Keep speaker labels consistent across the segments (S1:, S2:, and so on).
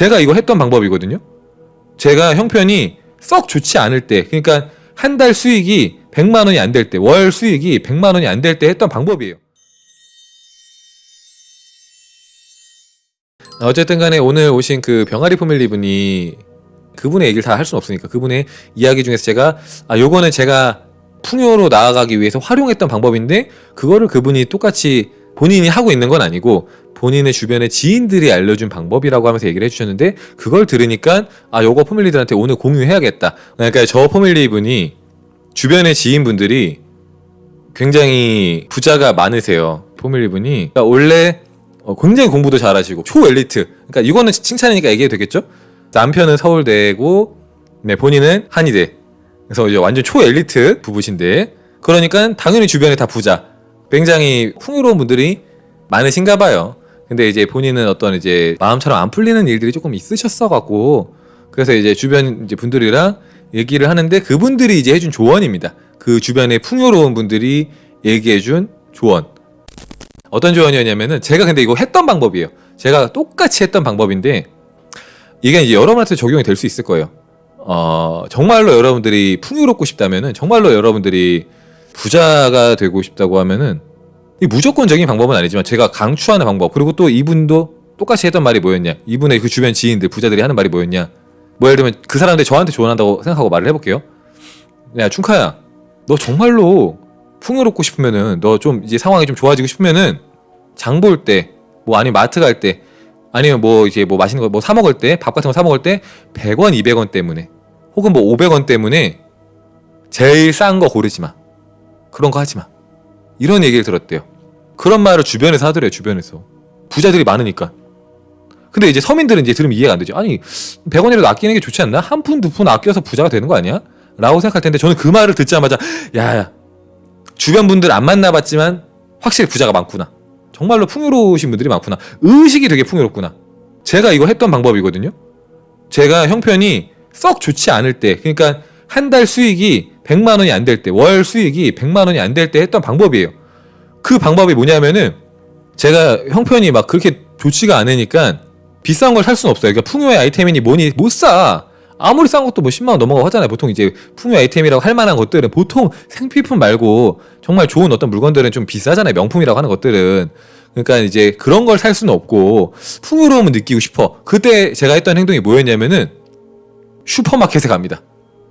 S1: 제가 이거 했던 방법이거든요. 제가 형편이 썩 좋지 않을 때, 그러니까 한 달 수익이 100만 원이 안 될 때, 월 수익이 100만 원이 안 될 때 했던 방법이에요. 어쨌든 간에 오늘 오신 그 병아리 포밀리 분이 그분의 얘기를 다 할 수는 없으니까 그분의 이야기 중에서 제가 아 요거는 제가 풍요로 나아가기 위해서 활용했던 방법인데 그거를 그분이 똑같이 본인이 하고 있는 건 아니고 본인의 주변의 지인들이 알려준 방법이라고 하면서 얘기를 해주셨는데 그걸 들으니까 아 요거 포밀리들한테 오늘 공유해야겠다. 그러니까 저 포밀리 분이 주변의 지인분들이 굉장히 부자가 많으세요 포밀리 분이. 그러니까 원래 어, 굉장히 공부도 잘하시고 초엘리트. 그러니까 이거는 칭찬이니까 얘기해도 되겠죠? 남편은 서울대고 네 본인은 한의대. 그래서 이제 완전 초엘리트 부부신데. 그러니까 당연히 주변에 다 부자 굉장히 풍요로운 분들이 많으신가 봐요 근데 이제 본인은 어떤 이제 마음처럼 안 풀리는 일들이 조금 있으셨어 갖고 그래서 이제 주변 이제 분들이랑 얘기를 하는데 그분들이 이제 해준 조언입니다 그 주변에 풍요로운 분들이 얘기해준 조언 어떤 조언이었냐면은 제가 근데 이거 했던 방법이에요. 제가 똑같이 했던 방법인데 이게 이제 여러분한테 적용이 될 수 있을 거예요. 어, 정말로 여러분들이 풍요롭고 싶다면은 정말로 여러분들이 부자가 되고 싶다고 하면은 이 무조건적인 방법은 아니지만 제가 강추하는 방법 그리고 또 이분도 똑같이 했던 말이 뭐였냐? 이분의 그 주변 지인들 부자들이 하는 말이 뭐였냐? 뭐 예를 들면 그 사람들 저한테 조언한다고 생각하고 말을 해볼게요. 야 충카야 너 정말로 풍요롭고 싶으면은 너 좀 이제 상황이 좀 좋아지고 싶으면은 장 볼 때 뭐 아니면 마트 갈 때 아니면 뭐 이제 뭐 맛있는 거 뭐 사 먹을 때 밥 같은 거 사 먹을 때 100원 200원 때문에 혹은 뭐 500원 때문에 제일 싼 거 고르지 마 그런 거 하지 마 이런 얘기를 들었대요 그런 말을 주변에서 하더래요 주변에서 부자들이 많으니까 근데 이제 서민들은 이제 들으면 이해가 안 되죠 아니 100원이라도 아끼는 게 좋지 않나? 한 푼 두 푼 아껴서 부자가 되는 거 아니야? 라고 생각할 텐데 저는 그 말을 듣자마자 야 주변 분들 안 만나봤지만 확실히 부자가 많구나. 정말로 풍요로우신 분들이 많구나. 의식이 되게 풍요롭구나. 제가 이거 했던 방법이거든요. 제가 형편이 썩 좋지 않을 때, 그러니까 한 달 수익이 100만 원이 안 될 때, 월 수익이 100만 원이 안 될 때 했던 방법이에요. 그 방법이 뭐냐면은 제가 형편이 막 그렇게 좋지가 않으니까 비싼 걸 살 수는 없어요. 그러니까 풍요의 아이템이니 뭐니 못 사. 아무리 싼 것도 뭐 10만 원 넘어가고 하잖아요. 보통 이제 풍요 아이템이라고 할 만한 것들은 보통 생필품 말고 정말 좋은 어떤 물건들은 좀 비싸잖아요. 명품이라고 하는 것들은. 그러니까 이제 그런 걸 살 수는 없고 풍요로움을 느끼고 싶어. 그때 제가 했던 행동이 뭐였냐면은 슈퍼마켓에 갑니다.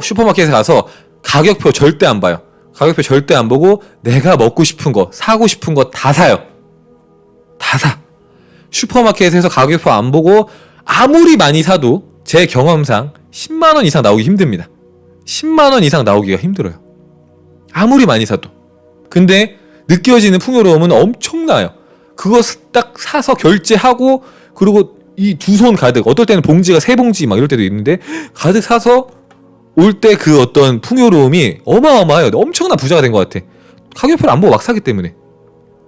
S1: 슈퍼마켓에 가서 가격표 절대 안 봐요. 가격표 절대 안 보고 내가 먹고 싶은 거, 사고 싶은 거 다 사요. 다 사. 슈퍼마켓에서 가격표 안 보고 아무리 많이 사도 제 경험상 10만원 이상 나오기 힘듭니다. 10만원 이상 나오기가 힘들어요. 아무리 많이 사도. 근데 느껴지는 풍요로움은 엄청나요. 그거 딱 사서 결제하고 그리고 이 두 손 가득 어떨 때는 봉지가 세 봉지 막 이럴 때도 있는데 가득 사서 올 때 그 어떤 풍요로움이 어마어마해요. 엄청난 부자가 된 것 같아. 가격표를 안 보고 막 사기 때문에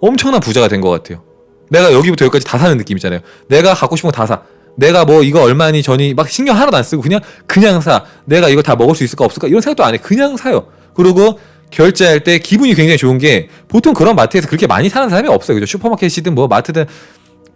S1: 엄청난 부자가 된 것 같아요. 내가 여기부터 여기까지 다 사는 느낌 있잖아요. 내가 갖고 싶은 거 다 사. 내가 뭐 이거 얼마니 전이 막 신경 하나도 안 쓰고 그냥 그냥 사 내가 이거 다 먹을 수 있을까 없을까 이런 생각도 안 해 그냥 사요 그리고 결제할 때 기분이 굉장히 좋은 게 보통 그런 마트에서 그렇게 많이 사는 사람이 없어요 그죠 슈퍼마켓이든 뭐 마트든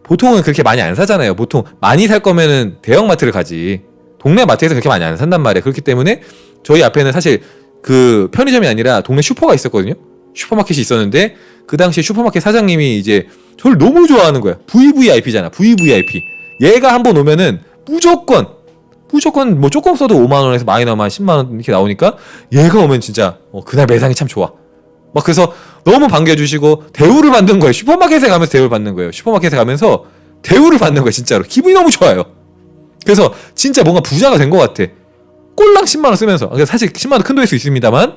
S1: 보통은 그렇게 많이 안 사잖아요 보통 많이 살 거면은 대형 마트를 가지 동네 마트에서 그렇게 많이 안 산단 말이에요 그렇기 때문에 저희 앞에는 사실 그 편의점이 아니라 동네 슈퍼가 있었거든요 슈퍼마켓이 있었는데 그 당시에 슈퍼마켓 사장님이 이제 저를 너무 좋아하는 거야 VVIP잖아 VVIP 얘가 한 번 오면은 무조건 무조건 뭐 조금 써도 5만 원에서 많으면 10만 원 이렇게 나오니까 얘가 오면 진짜 어, 그날 매상이 참 좋아. 막 그래서 너무 반겨주시고 대우를 받는 거예요. 슈퍼마켓에 가면서 대우를 받는 거예요. 슈퍼마켓에 가면서 대우를 받는 거예요. 진짜로 기분이 너무 좋아요. 그래서 진짜 뭔가 부자가 된 것 같아. 꼴랑 10만 원 쓰면서 그러니까 사실 10만 원 큰 돈일 수 있습니다만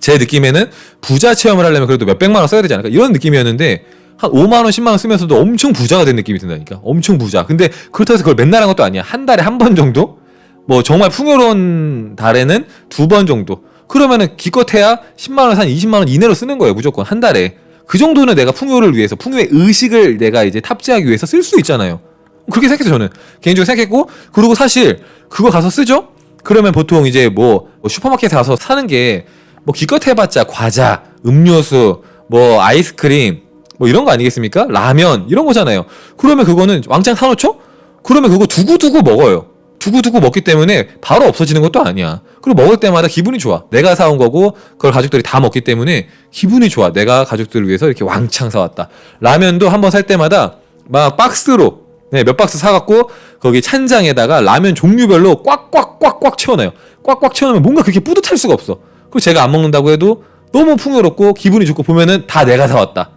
S1: 제 느낌에는 부자 체험을 하려면 그래도 몇 백만 원 써야 되지 않을까 이런 느낌이었는데 한 5만원, 10만원 쓰면서도 엄청 부자가 된 느낌이 든다니까. 엄청 부자. 근데 그렇다고 해서 그걸 맨날 한 것도 아니야. 한 달에 한 번 정도? 뭐 정말 풍요로운 달에는 두 번 정도. 그러면은 기껏해야 10만원, 한 20만원 이내로 쓰는 거예요. 무조건. 한 달에. 그 정도는 내가 풍요를 위해서, 풍요의 의식을 내가 이제 탑재하기 위해서 쓸 수 있잖아요. 그렇게 생각했어, 저는. 개인적으로 생각했고, 그리고 사실, 그거 가서 쓰죠? 그러면 보통 이제 뭐, 슈퍼마켓에 가서 사는 게, 뭐 기껏 해봤자 과자, 음료수, 뭐 아이스크림, 뭐 이런 거 아니겠습니까? 라면 이런 거잖아요. 그러면 그거는 왕창 사놓죠? 그러면 그거 두고두고 먹어요. 두고두고 먹기 때문에 바로 없어지는 것도 아니야. 그리고 먹을 때마다 기분이 좋아. 내가 사온 거고 그걸 가족들이 다 먹기 때문에 기분이 좋아. 내가 가족들을 위해서 이렇게 왕창 사왔다. 라면도 한 번 살 때마다 막 박스로 네, 몇 박스 사갖고 거기 찬장에다가 라면 종류별로 꽉꽉꽉꽉 채워놔요. 꽉꽉 채워놓으면 뭔가 그렇게 뿌듯할 수가 없어. 그리고 제가 안 먹는다고 해도 너무 풍요롭고 기분이 좋고 보면은 다 내가 사왔다.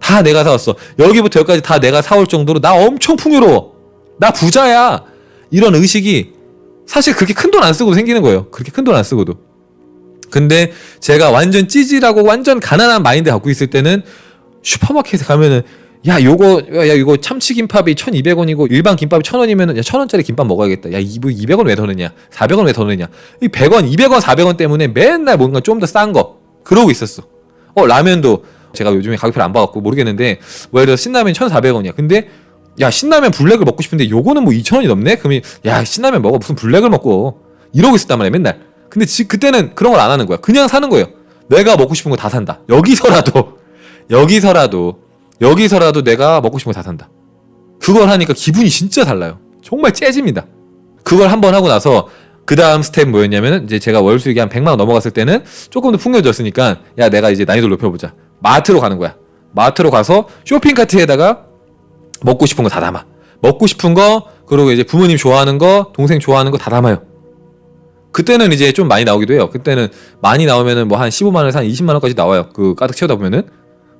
S1: 다 내가 사왔어. 여기부터 여기까지 다 내가 사올 정도로 나 엄청 풍요로워. 나 부자야. 이런 의식이 사실 그렇게 큰 돈 안 쓰고도 생기는 거예요. 그렇게 큰 돈 안 쓰고도. 근데 제가 완전 찌질하고 완전 가난한 마인드 갖고 있을 때는 슈퍼마켓에 가면은 야 요거 야 이거 참치 김밥이 1200원이고 일반 김밥이 1000원이면은 야 1000원짜리 김밥 먹어야겠다. 야 이거 200원 왜 더 넣냐? 400원 왜 더 넣냐? 이 100원, 200원, 400원 때문에 맨날 뭔가 좀 더 싼 거 그러고 있었어. 어 라면도 제가 요즘에 가격표를 안 봐갖고 모르겠는데 뭐 예를 들어 신라면 1,400원이야. 근데 야 신라면 블랙을 먹고 싶은데 요거는 뭐 2,000원이 넘네? 그러면 야 신라면 먹어 무슨 블랙을 먹고 이러고 있었단 말이야 맨날. 근데 지, 그때는 그런 걸 안 하는 거야. 그냥 사는 거예요. 내가 먹고 싶은 거 다 산다. 여기서라도 여기서라도 여기서라도 내가 먹고 싶은 거 다 산다. 그걸 하니까 기분이 진짜 달라요. 정말 째집니다. 그걸 한번 하고 나서 그 다음 스텝 뭐였냐면은 이제 제가 월 수익이 한 100만 원 넘어갔을 때는 조금 더 풍요해졌으니까 야 내가 이제 난이도를 높여보자. 마트로 가는 거야. 마트로 가서 쇼핑 카트에다가 먹고 싶은 거 다 담아. 먹고 싶은 거 그리고 이제 부모님 좋아하는 거 동생 좋아하는 거 다 담아요. 그때는 이제 좀 많이 나오기도 해요. 그때는 많이 나오면은 뭐 한 15만 원에서 한 20만 원까지 나와요. 그 가득 채우다 보면은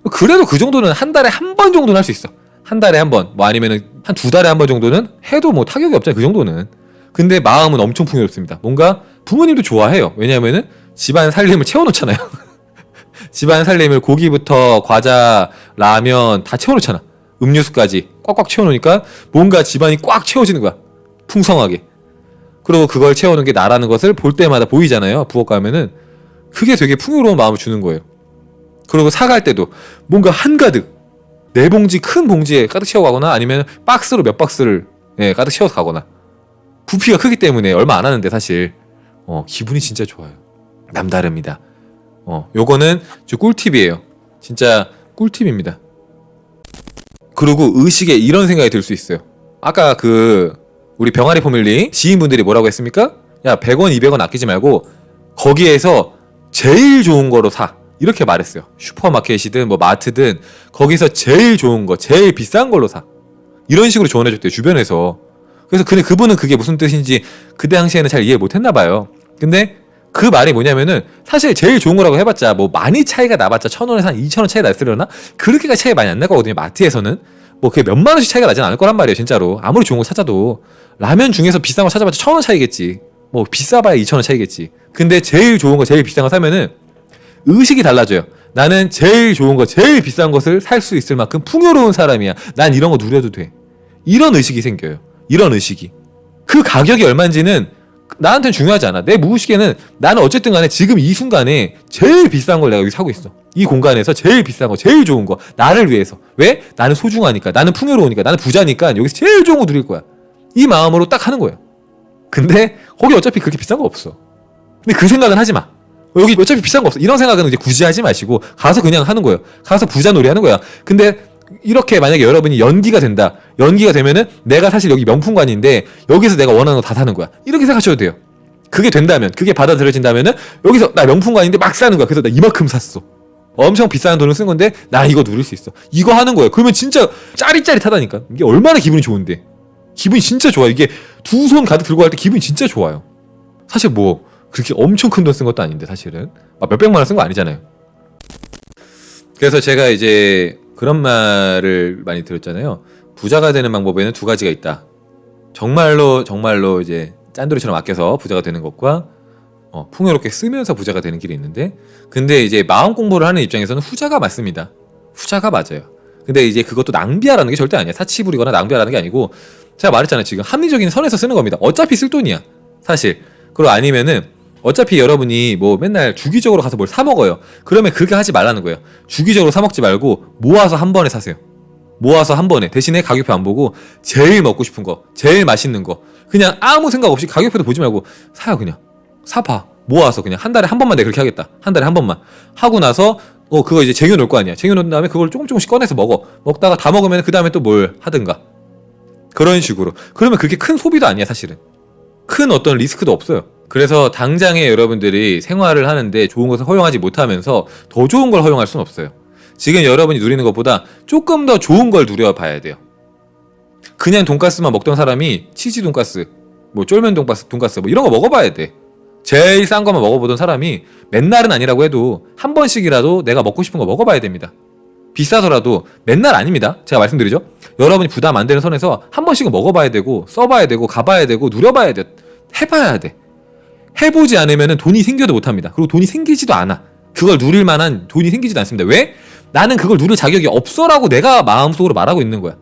S1: 그래도 그 정도는 한 달에 한 번 정도는 할 수 있어. 한 달에 한 번, 뭐 아니면은 한 두 달에 한 번 정도는 해도 뭐 타격이 없잖아요. 그 정도는. 근데 마음은 엄청 풍요롭습니다. 뭔가 부모님도 좋아해요. 왜냐면은 집안 살림을 채워놓잖아요. 집안 살림을 고기부터 과자, 라면 다 채워놓잖아. 음료수까지 꽉꽉 채워놓으니까 뭔가 집안이 꽉 채워지는 거야. 풍성하게. 그리고 그걸 채우는 게 나라는 것을 볼 때마다 보이잖아요. 부엌 가면은 그게 되게 풍요로운 마음을 주는 거예요. 그리고 사갈 때도 뭔가 한가득 네 봉지 큰 봉지에 가득 채워 가거나 아니면 박스로 몇 박스를 예, 가득 채워서 가거나 부피가 크기 때문에 얼마 안 하는데 사실 어, 기분이 진짜 좋아요. 남다릅니다. 어, 요거는 저 꿀팁이에요. 진짜 꿀팁입니다. 그리고 의식에 이런 생각이 들 수 있어요. 아까 그 우리 병아리 포밀리 지인분들이 뭐라고 했습니까? 야 100원 200원 아끼지 말고 거기에서 제일 좋은 거로 사 이렇게 말했어요. 슈퍼마켓이든 뭐 마트든 거기서 제일 좋은 거 제일 비싼 걸로 사. 이런 식으로 조언해줬대요 주변에서. 그래서 근데 그분은 그게 무슨 뜻인지 그 당시에는 잘 이해 못했나 봐요. 근데 그 말이 뭐냐면은 사실 제일 좋은 거라고 해봤자 뭐 많이 차이가 나봤자 천 원에서 한 이천 원 차이 났으려나? 그렇게까지 차이 많이 안날 거거든요 마트에서는. 뭐 그게 몇만 원씩 차이가 나진 않을 거란 말이에요 진짜로. 아무리 좋은 거 찾아도. 라면 중에서 비싼 거 찾아봤자 천 원 차이겠지. 뭐 비싸봐야 이천 원 차이겠지. 근데 제일 좋은 거 제일 비싼 거 사면은 의식이 달라져요 나는 제일 좋은 거 제일 비싼 것을 살 수 있을 만큼 풍요로운 사람이야 난 이런 거 누려도 돼 이런 의식이 생겨요 이런 의식이 그 가격이 얼마인지는 나한테는 중요하지 않아. 내 무의식에는 나는 어쨌든 간에 지금 이 순간에 제일 비싼 걸 내가 여기 사고 있어. 이 공간에서 제일 비싼 거, 제일 좋은 거. 나를 위해서. 왜? 나는 소중하니까. 나는 풍요로우니까. 나는 부자니까 여기서 제일 좋은 거 누릴 거야. 이 마음으로 딱 하는 거예요. 근데 거기 어차피 그렇게 비싼 거 없어. 근데 그 생각은 하지 마. 여기 어차피 비싼 거 없어. 이런 생각은 이제 굳이 하지 마시고 가서 그냥 하는 거예요. 가서 부자 놀이 하는 거야. 근데 이렇게 만약에 여러분이 연기가 된다. 연기가 되면은 내가 사실 여기 명품관인데 여기서 내가 원하는 거 다 사는 거야. 이렇게 생각하셔도 돼요. 그게 된다면, 그게 받아들여진다면은 여기서 나 명품관인데 막 사는 거야. 그래서 나 이만큼 샀어. 엄청 비싼 돈을 쓴 건데 나 이거 누릴 수 있어. 이거 하는 거예요. 그러면 진짜 짜릿짜릿하다니까. 이게 얼마나 기분이 좋은데. 기분이 진짜 좋아. 이게 두 손 가득 들고 갈 때 기분이 진짜 좋아요. 사실 뭐 그렇게 엄청 큰 돈 쓴 것도 아닌데 사실은 막 몇백만 원 쓴 거 아니잖아요. 그래서 제가 이제 그런 말을 많이 들었잖아요. 부자가 되는 방법에는 두 가지가 있다. 정말로 정말로 이제 짠돌이처럼 아껴서 부자가 되는 것과 어, 풍요롭게 쓰면서 부자가 되는 길이 있는데 근데 이제 마음 공부를 하는 입장에서는 후자가 맞습니다. 후자가 맞아요. 근데 이제 그것도 낭비하라는 게 절대 아니야. 사치 부리거나 낭비하라는 게 아니고 제가 말했잖아요. 지금 합리적인 선에서 쓰는 겁니다. 어차피 쓸 돈이야. 사실. 그리고 아니면은 어차피 여러분이 뭐 맨날 주기적으로 가서 뭘 사 먹어요. 그러면 그렇게 하지 말라는 거예요. 주기적으로 사 먹지 말고 모아서 한 번에 사세요. 모아서 한 번에 대신에 가격표 안 보고 제일 먹고 싶은 거, 제일 맛있는 거 그냥 아무 생각 없이 가격표도 보지 말고 사요 그냥 사봐 모아서 그냥 한 달에 한 번만 내 그렇게 하겠다 한 달에 한 번만 하고 나서 어 그거 이제 쟁여놓을 거 아니야 쟁여놓은 다음에 그걸 조금 조금씩 꺼내서 먹어 먹다가 다 먹으면 그 다음에 또 뭘 하든가 그런 식으로. 그러면 그게 큰 소비도 아니야, 사실은. 큰 어떤 리스크도 없어요. 그래서 당장에 여러분들이 생활을 하는데 좋은 것을 허용하지 못하면서 더 좋은 걸 허용할 수는 없어요. 지금 여러분이 누리는 것보다 조금 더 좋은 걸 누려봐야 돼요. 그냥 돈가스만 먹던 사람이 치즈 돈가스, 뭐 쫄면 돈가스, 돈가스 뭐 이런 거 먹어봐야 돼. 제일 싼 거만 먹어보던 사람이 맨날은 아니라고 해도 한 번씩이라도 내가 먹고 싶은 거 먹어봐야 됩니다. 비싸더라도 맨날 아닙니다. 제가 말씀드리죠. 여러분이 부담 안 되는 선에서 한 번씩은 먹어봐야 되고 써봐야 되고 가봐야 되고 누려봐야 돼. 해봐야 돼. 해보지 않으면 돈이 생겨도 못합니다. 그리고 돈이 생기지도 않아. 그걸 누릴 만한 돈이 생기지도 않습니다. 왜? 나는 그걸 누릴 자격이 없어라고 내가 마음속으로 말하고 있는 거야.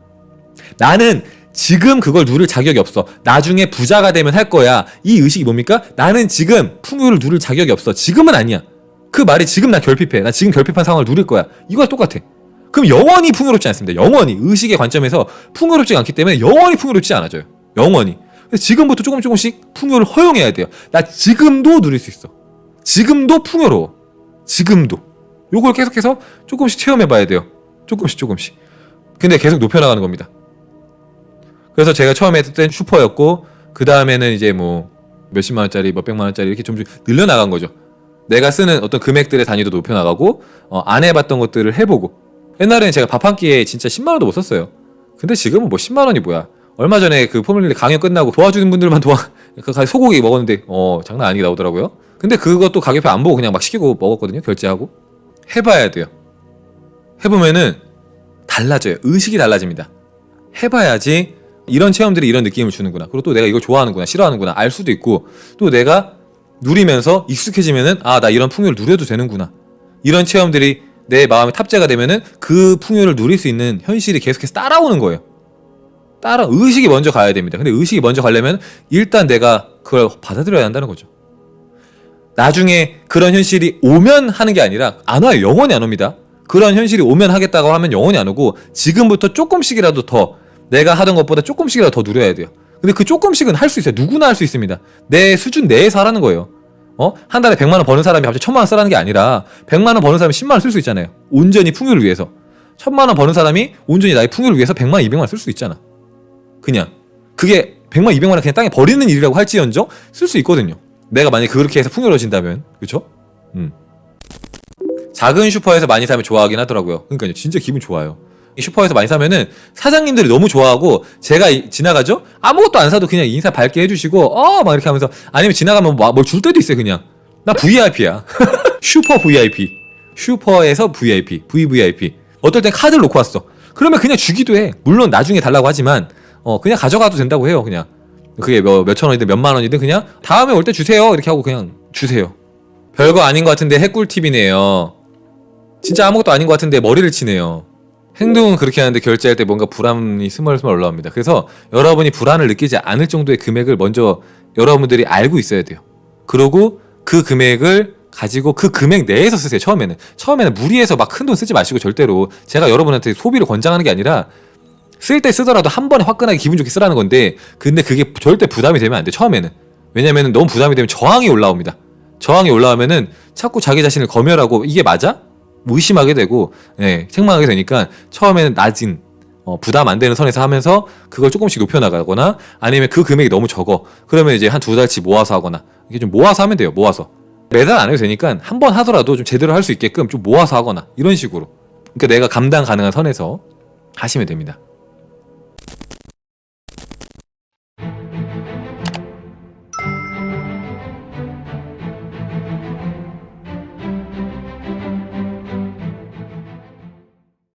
S1: 나는 지금 그걸 누릴 자격이 없어. 나중에 부자가 되면 할 거야. 이 의식이 뭡니까? 나는 지금 풍요를 누릴 자격이 없어. 지금은 아니야. 그 말이 지금 나 결핍해. 나 지금 결핍한 상황을 누릴 거야. 이거와 똑같아. 그럼 영원히 풍요롭지 않습니다. 영원히 의식의 관점에서 풍요롭지 않기 때문에 영원히 풍요롭지 않아져요. 영원히. 지금부터 조금 조금씩 풍요를 허용해야 돼요. 나 지금도 누릴 수 있어. 지금도 풍요로워. 지금도. 요걸 계속해서 조금씩 체험해봐야 돼요. 조금씩 조금씩. 근데 계속 높여나가는 겁니다. 그래서 제가 처음에 했을 땐 슈퍼였고 그 다음에는 이제 뭐 몇십만 원짜리, 몇백만 원짜리 이렇게 좀 늘려나간 거죠. 내가 쓰는 어떤 금액들의 단위도 높여나가고 어, 안 해봤던 것들을 해보고 옛날에는 제가 밥 한 끼에 진짜 10만 원도 못 썼어요. 근데 지금은 뭐 10만 원이 뭐야? 얼마 전에 그 포뮬리 강연 끝나고 도와주는 분들만 도와 그 가- 소고기 먹었는데 어 장난 아니게 나오더라고요. 근데 그것도 가격표 안 보고 그냥 막 시키고 먹었거든요. 결제하고 해봐야 돼요. 해보면은 달라져요. 의식이 달라집니다. 해봐야지 이런 체험들이 이런 느낌을 주는구나. 그리고 또 내가 이걸 좋아하는구나, 싫어하는구나 알 수도 있고 또 내가 누리면서 익숙해지면은 아 나 이런 풍요를 누려도 되는구나. 이런 체험들이 내 마음에 탑재가 되면은 그 풍요를 누릴 수 있는 현실이 계속해서 따라오는 거예요. 따라 의식이 먼저 가야 됩니다. 근데 의식이 먼저 가려면 일단 내가 그걸 받아들여야 한다는 거죠. 나중에 그런 현실이 오면 하는 게 아니라 안 와요. 영원히 안 옵니다. 그런 현실이 오면 하겠다고 하면 영원히 안 오고 지금부터 조금씩이라도 더 내가 하던 것보다 조금씩이라도 더 누려야 돼요. 근데 그 조금씩은 할 수 있어요. 누구나 할 수 있습니다. 내 수준 내에서 하라는 거예요. 어? 한 달에 100만 원 버는 사람이 갑자기 1000만 원 쓰라는 게 아니라 100만 원 버는 사람이 10만 원 쓸 수 있잖아요. 온전히 풍요를 위해서. 1000만 원 버는 사람이 온전히 나의 풍요를 위해서 100만 원, 200만 원 쓸 수 있잖아. 그냥 그게 100만, 200만 원 그냥 땅에 버리는 일이라고 할지언정 쓸 수 있거든요. 내가 만약에 그렇게 해서 풍요로워진다면 그쵸? 음. 작은 슈퍼에서 많이 사면 좋아하긴 하더라고요. 그러니까요, 진짜 기분 좋아요. 이 슈퍼에서 많이 사면은 사장님들이 너무 좋아하고 제가 이- 지나가죠? 아무것도 안 사도 그냥 인사 밝게 해주시고 어 막 이렇게 하면서 아니면 지나가면 뭐 뭘 줄 때도 있어요 그냥 나 VIP야 슈퍼 VIP 슈퍼에서 VIP VVIP 어떨 땐 카드를 놓고 왔어 그러면 그냥 주기도 해 물론 나중에 달라고 하지만 어 그냥 가져가도 된다고 해요 그냥 그게 뭐 몇천 원이든 몇만 원이든 그냥 다음에 올 때 주세요 이렇게 하고 그냥 주세요 별거 아닌 것 같은데 핵꿀팁이네요 진짜 아무것도 아닌 것 같은데 머리를 치네요 행동은 그렇게 하는데 결제할 때 뭔가 불안이 스멀스멀 올라옵니다. 그래서 여러분이 불안을 느끼지 않을 정도의 금액을 먼저 여러분들이 알고 있어야 돼요. 그러고 그 금액을 가지고 그 금액 내에서 쓰세요. 처음에는 처음에는 무리해서 막 큰 돈 쓰지 마시고 절대로 제가 여러분한테 소비를 권장하는 게 아니라 쓸 때 쓰더라도 한 번에 화끈하게 기분 좋게 쓰라는 건데 근데 그게 절대 부담이 되면 안 돼. 처음에는 왜냐면 너무 부담이 되면 저항이 올라옵니다. 저항이 올라오면은 자꾸 자기 자신을 검열하고 이게 맞아? 뭐 의심하게 되고 예, 책망하게 되니까 처음에는 낮은 어, 부담 안 되는 선에서 하면서 그걸 조금씩 높여나가거나 아니면 그 금액이 너무 적어 그러면 이제 한 두 달치 모아서 하거나 이게 좀 모아서 하면 돼요 모아서 매달 안 해도 되니까 한 번 하더라도 좀 제대로 할 수 있게끔 좀 모아서 하거나 이런 식으로 그러니까 내가 감당 가능한 선에서 하시면 됩니다